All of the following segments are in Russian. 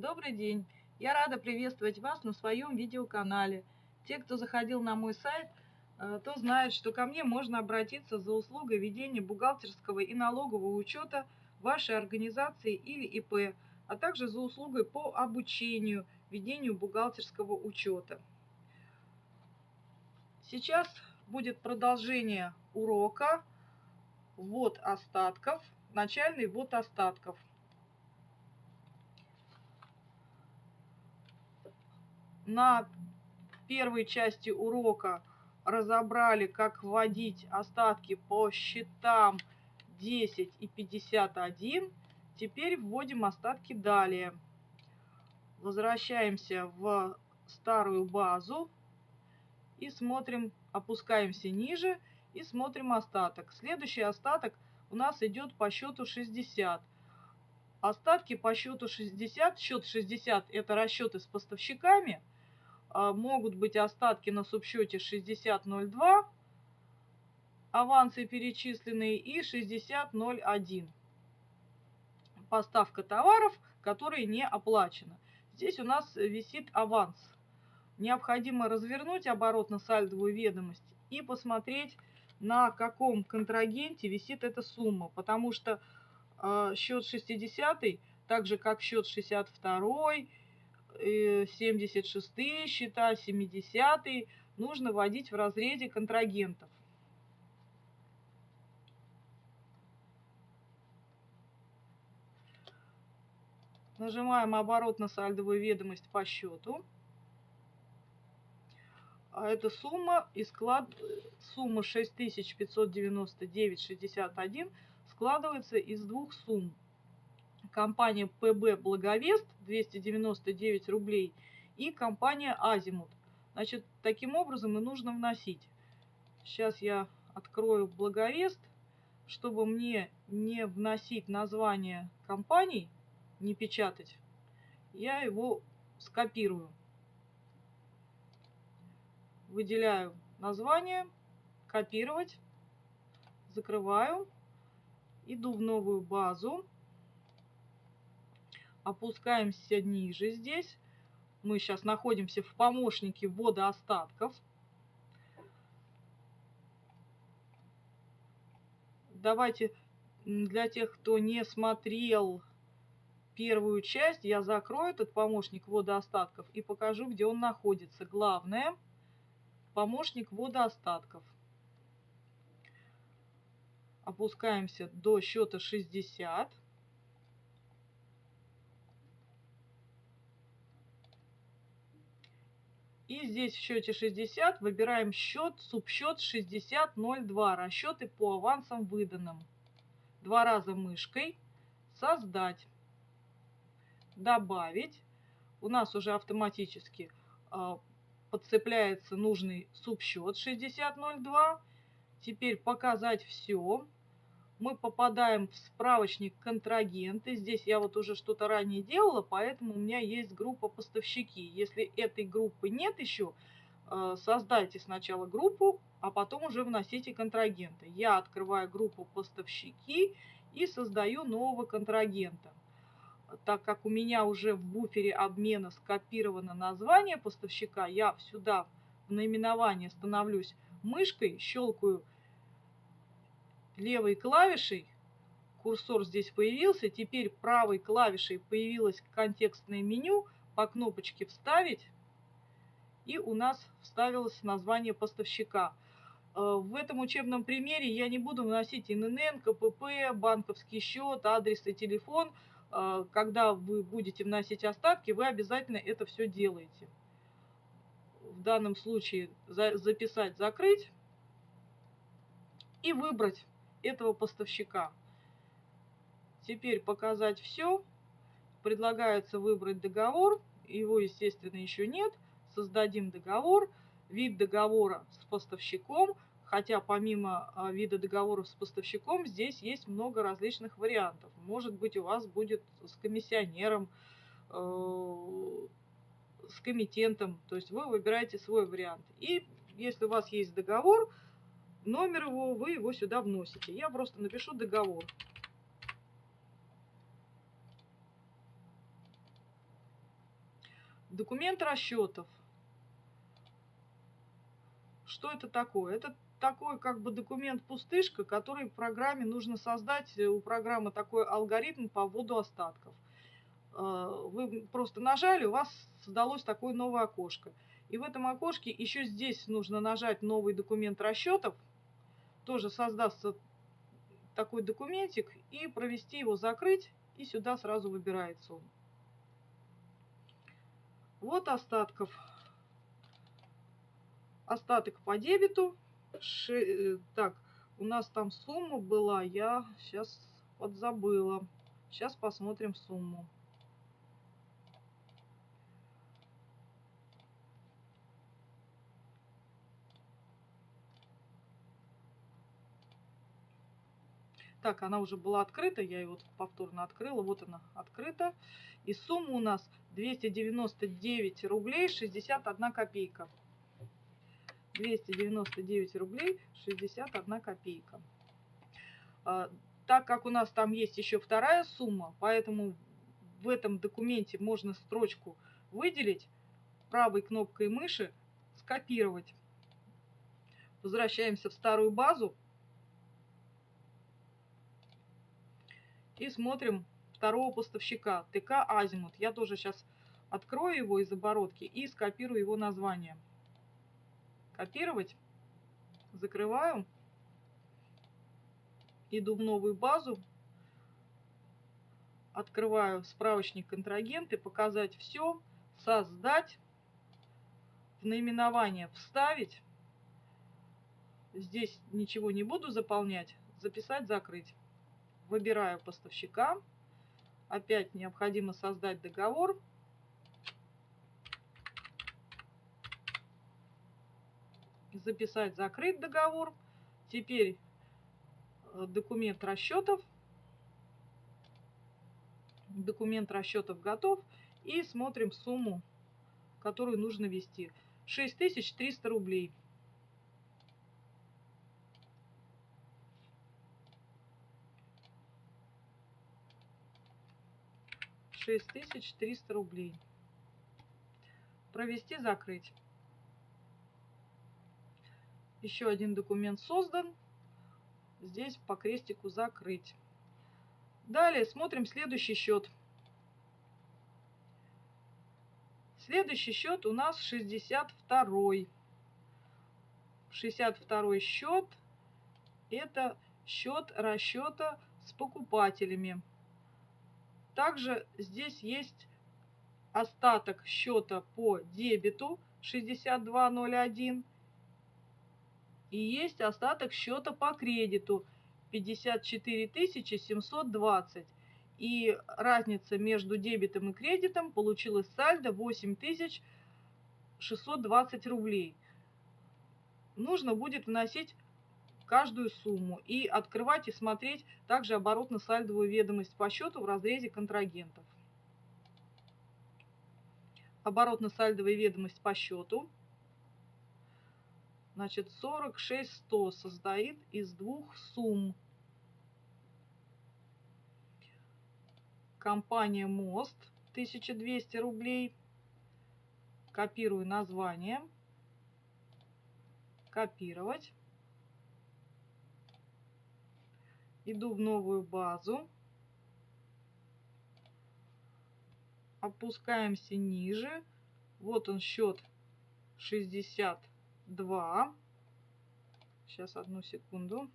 Добрый день! Я рада приветствовать вас на своем видеоканале. Те, кто заходил на мой сайт, э, то знают, что ко мне можно обратиться за услугой ведения бухгалтерского и налогового учета вашей организации или ИП, а также за услугой по обучению ведению бухгалтерского учета. Сейчас будет продолжение урока ввод остатков, начальный ввод остатков. На первой части урока разобрали, как вводить остатки по счетам 10 и 51. Теперь вводим остатки далее. Возвращаемся в старую базу и смотрим, опускаемся ниже и смотрим остаток. Следующий остаток у нас идет по счету 60. Остатки по счету 60, счет 60 это расчеты с поставщиками – могут быть остатки на субсчете 60.02, авансы перечисленные и 60.01. Поставка товаров, которые не оплачены. Здесь у нас висит аванс. Необходимо развернуть оборотно-сальдовую ведомость и посмотреть, на каком контрагенте висит эта сумма. Потому что э, счет 60, так же как счет 62, 76 счета, 70 нужно вводить в разрезе контрагентов. Нажимаем оборотно-сальдовую ведомость по счету. А эта сумма и склад сумма 6599,61 складывается из двух сумм компания ПБ Благовест 299 рублей и компания Азимут. Значит, таким образом и нужно вносить. Сейчас я открою Благовест, чтобы мне не вносить название компаний, не печатать, я его скопирую. Выделяю название, копировать, закрываю, иду в новую базу, опускаемся ниже здесь. Мы сейчас находимся в помощнике ввода остатков. Давайте для тех, кто не смотрел первую часть, я закрою этот помощник ввода остатков и покажу, где он находится. Главное, помощник ввода остатков. Опускаемся до счета 60. И здесь в счете 60 выбираем счет, субсчет 6002, расчеты по авансам выданным. Два раза мышкой, создать, добавить. У нас уже автоматически э, подцепляется нужный субсчет 6002. Теперь показать все мы попадаем в справочник контрагенты. Здесь я вот уже что-то ранее делала, поэтому у меня есть группа поставщики. Если этой группы нет еще, э, создайте сначала группу, а потом уже вносите контрагенты. Я открываю группу поставщики и создаю нового контрагента. Так как у меня уже в буфере обмена скопировано название поставщика, я сюда в наименование становлюсь мышкой, щелкаю левой клавишей, курсор здесь появился, теперь правой клавишей появилось контекстное меню, по кнопочке «Вставить», и у нас вставилось название поставщика. Э, в этом учебном примере я не буду вносить ИНН, КПП, банковский счет, адрес и телефон. Э, когда вы будете вносить остатки, вы обязательно это все делаете. В данном случае записать, закрыть и выбрать этого поставщика. Теперь показать все. Предлагается выбрать договор. Его, естественно, еще нет. Создадим договор. Вид договора с поставщиком. Хотя помимо а, вида договора с поставщиком, здесь есть много различных вариантов. Может быть, у вас будет с комиссионером, э, с комитентом. То есть вы выбираете свой вариант. И если у вас есть договор, номер его, вы его сюда вносите. Я просто напишу договор. Документ расчетов. Что это такое? Это такой как бы документ пустышка, который в программе нужно создать. У программы такой алгоритм по вводу остатков. А, вы просто нажали, у вас создалось такое новое окошко. И в этом окошке еще здесь нужно нажать новый документ расчетов. Тоже создастся такой документик и провести его закрыть. И сюда сразу выбирается он. Вот остатков. Остаток по дебету. Ши... Э, так, у нас там сумма была, я сейчас подзабыла. Сейчас посмотрим сумму. Так, она уже была открыта, я ее вот повторно открыла. Вот она открыта. И сумма у нас 299 рублей 61 копейка. 299 рублей 61 копейка. А, так как у нас там есть еще вторая сумма, поэтому в этом документе можно строчку выделить, правой кнопкой мыши скопировать. Возвращаемся в старую базу. И смотрим второго поставщика, ТК Азимут. Я тоже сейчас открою его из оборотки и скопирую его название. Копировать. Закрываю. Иду в новую базу. Открываю справочник контрагенты, показать все, создать, в наименование вставить. Здесь ничего не буду заполнять. Записать, закрыть выбираю поставщика. Опять необходимо создать договор. Записать, закрыть договор. Теперь э, документ расчетов. Документ расчетов готов. И смотрим сумму, которую нужно ввести. 6300 рублей. 6300 рублей. Провести, закрыть. Еще один документ создан. Здесь по крестику закрыть. Далее смотрим следующий счет. Следующий счет у нас 62. 62 счет это счет расчета с покупателями. Также здесь есть остаток счета по дебету 6201 и есть остаток счета по кредиту 54 720. И разница между дебетом и кредитом получилась сальдо 8620 рублей. Нужно будет вносить каждую сумму и открывать и смотреть также оборотно-сальдовую ведомость по счету в разрезе контрагентов. Оборотно-сальдовая ведомость по счету. Значит, 46100 состоит из двух сумм. Компания МОСТ 1200 рублей. Копирую название. Копировать. Иду в новую базу, опускаемся ниже, вот он счет 62, сейчас одну секунду,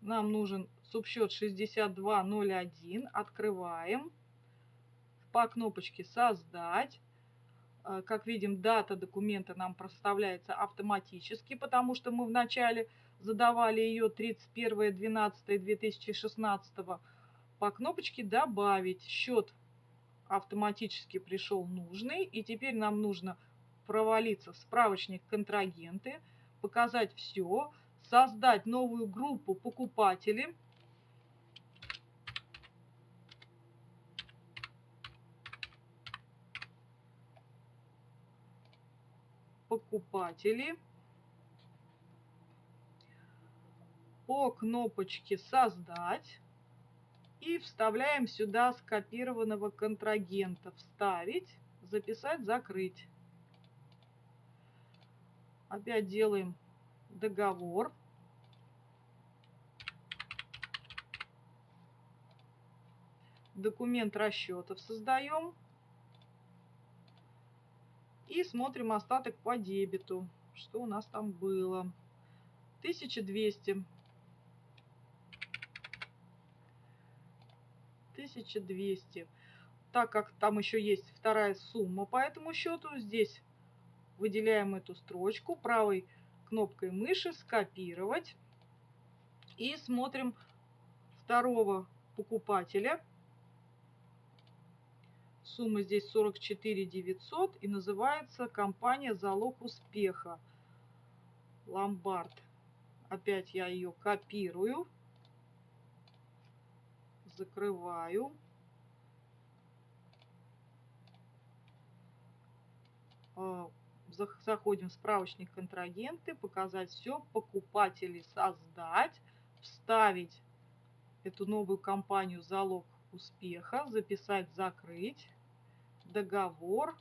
нам нужен субсчет 6201, открываем, по кнопочке создать, как видим, дата документа нам проставляется автоматически, потому что мы вначале задавали ее 31.12.2016 по кнопочке «Добавить». Счет автоматически пришел нужный, и теперь нам нужно провалиться в справочник контрагенты, показать все, создать новую группу покупателей, покупатели. по кнопочке «Создать» и вставляем сюда скопированного контрагента. Вставить, записать, закрыть. Опять делаем договор. Документ расчетов создаем. И смотрим остаток по дебету. Что у нас там было? 1200. 1200. Так как там еще есть вторая сумма по этому счету, здесь выделяем эту строчку правой кнопкой мыши «Скопировать» и смотрим второго покупателя. Сумма здесь 44 900 и называется компания «Залог успеха». Ломбард. Опять я ее копирую, закрываю. А, заходим в справочник контрагенты, показать все, покупателей создать, вставить эту новую компанию залог успеха, записать, закрыть, договор.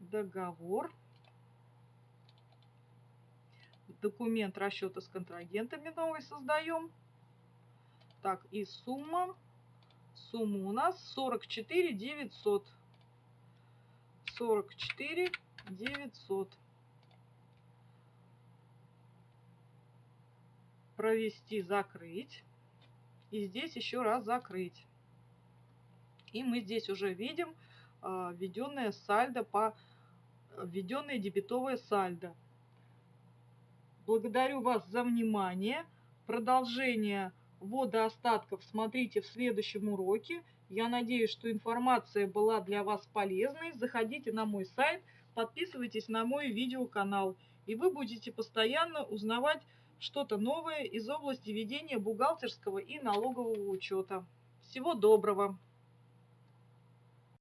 Договор. Документ расчета с контрагентами новый создаем. Так, и сумма. Сумма у нас 44 900. 44 900. Провести, закрыть. И здесь еще раз закрыть. И мы здесь уже видим э, введенное сальдо по введенное дебетовое сальдо. Благодарю вас за внимание. Продолжение ввода остатков смотрите в следующем уроке. Я надеюсь, что информация была для вас полезной. Заходите на мой сайт, подписывайтесь на мой видеоканал, и вы будете постоянно узнавать что-то новое из области ведения бухгалтерского и налогового учета. Всего доброго!